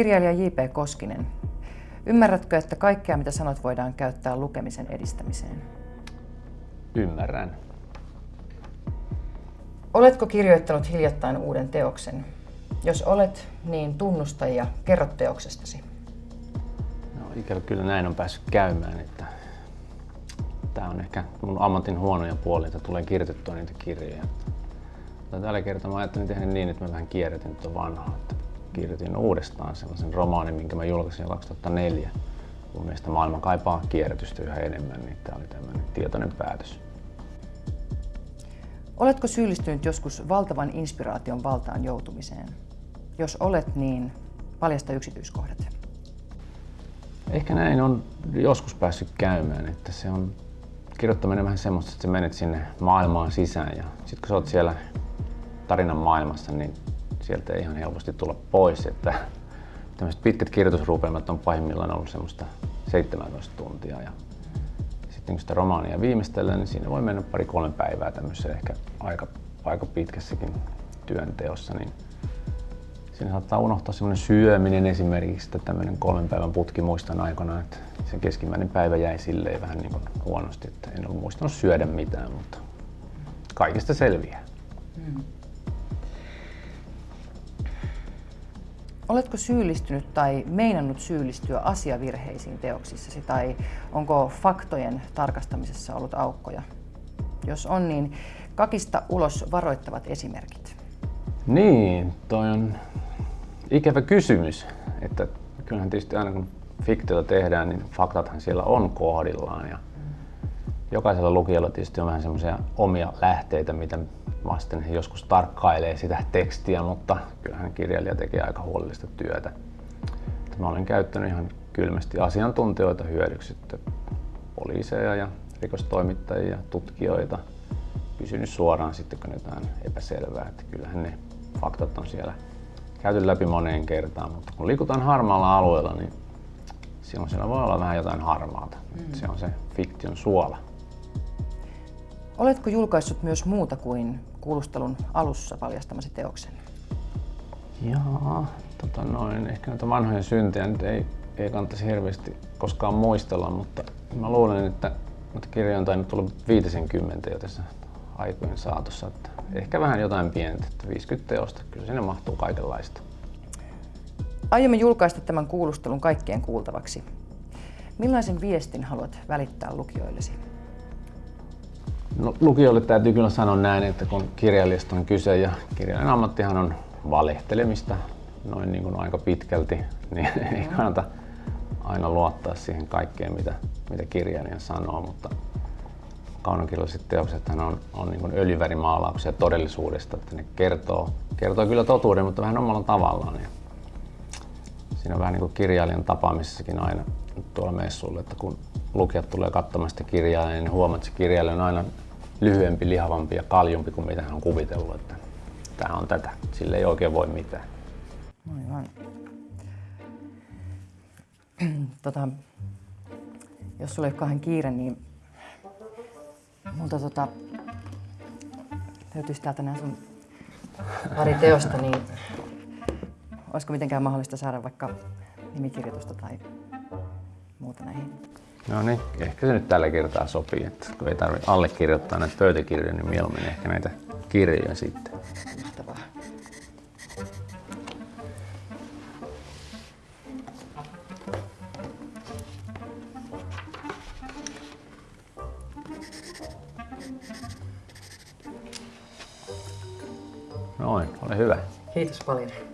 Kirjailija J.P. Koskinen, ymmärrätkö, että kaikkea mitä sanot voidaan käyttää lukemisen edistämiseen? Ymmärrän. Oletko kirjoittanut hiljattain uuden teoksen? Jos olet, niin tunnusta ja kerro teoksestasi. No, ikävä kyllä näin on päässyt käymään, että tämä on ehkä mun ammatin huonoja puolia, että tulee kirjoitettua niitä kirjoja. Mutta tällä kertaa mä ajattelin tehdä niin, että mä vähän kierrätin tuota vanhaa. Että kirjoitin uudestaan sellaisen romaanin, minkä mä julkaisin jo 2004. Kun meistä maailma kaipaa kierrätystä yhä enemmän, niin tämä oli tämmöinen tietoinen päätös. Oletko syyllistynyt joskus valtavan inspiraation valtaan joutumiseen? Jos olet, niin paljasta yksityiskohdat. Ehkä näin on joskus päässyt käymään, että se on kirjoittaminen vähän semmoista, että sä menet sinne maailmaan sisään ja sitten kun sä oot siellä tarinan maailmassa, niin sieltä ei ihan helposti tulla pois. Että tämmöiset pitkät kirjoitusrupeamat on pahimmillaan ollut semmoista 17 tuntia. Ja sitten kun sitä romaania viimeistellään, niin siinä voi mennä pari-kolme päivää tämmöisessä ehkä aika, aika pitkässäkin työnteossa. Niin siinä saattaa unohtaa semmoinen syöminen esimerkiksi, että tämmöinen kolmen päivän putki muistan aikana, että se keskimmäinen päivä jäi silleen vähän niin kuin huonosti, että en ole muistanut syödä mitään, mutta kaikesta selviää. Hmm. Oletko syyllistynyt tai meinannut syyllistyä asiavirheisiin teoksissasi tai onko faktojen tarkastamisessa ollut aukkoja? Jos on, niin kakista ulos varoittavat esimerkit. Niin, toi on ikävä kysymys. Että kyllähän tietysti aina kun fiktiota tehdään, niin faktathan siellä on kohdillaan. Ja jokaisella lukijalla tietysti on vähän semmoisia omia lähteitä, mitä vasten he joskus tarkkailee sitä tekstiä, mutta kyllähän kirjailija tekee aika huolellista työtä. Mä olen käyttänyt ihan kylmästi asiantuntijoita hyödyksi, poliiseja ja rikostoimittajia, tutkijoita, kysynyt suoraan sitten, kun jotain epäselvää, että kyllähän ne faktat on siellä käyty läpi moneen kertaan, mutta kun liikutaan harmaalla alueella, niin silloin siellä voi olla vähän jotain harmaata. Mm. Se on se fiktion suola. Oletko julkaissut myös muuta kuin kuulustelun alussa paljastamasi teoksen? Joo, tota noin, ehkä näitä vanhoja syntejä nyt ei, ei kannattaisi hirveästi koskaan muistella, mutta mä luulen, että mutta kirjoja on tainnut tulla 50 jo tässä aikojen saatossa. Että ehkä vähän jotain pientä, että 50 teosta, kyllä sinne mahtuu kaikenlaista. Aiomme julkaista tämän kuulustelun kaikkien kuultavaksi. Millaisen viestin haluat välittää lukijoillesi? No, lukijoille täytyy kyllä sanoa näin, että kun kirjailijasta on kyse ja kirjailijan ammattihan on valehtelemista noin niin kuin aika pitkälti, niin ei kannata aina luottaa siihen kaikkeen, mitä, mitä kirjailija sanoo, mutta kaunokirjalliset teokset on, on niin kuin öljyvärimaalauksia todellisuudesta, että ne kertoo, kertoo kyllä totuuden, mutta vähän omalla tavallaan. Ja siinä on vähän niin kuin kirjailijan tapaamisessakin aina tuolla messuilla, että kun lukijat tulee katsomaan sitä kirjaa, niin huomaat, että se kirjailija on aina lyhyempi, lihavampi ja kaljumpi kuin mitä hän on kuvitellut. Että tämä on tätä. Sille ei oikein voi mitään. Aivan. tota, jos sulle ei kahden kiire, niin multa tota, löytyisi täältä nämä sun pari teosta, niin olisiko mitenkään mahdollista saada vaikka nimikirjoitusta tai muuta näihin? No niin, ehkä se nyt tällä kertaa sopii, että kun ei tarvitse allekirjoittaa näitä pöytäkirjoja, niin mieluummin ehkä näitä kirjoja sitten. Mahtavaa. Noin, ole hyvä. Kiitos paljon.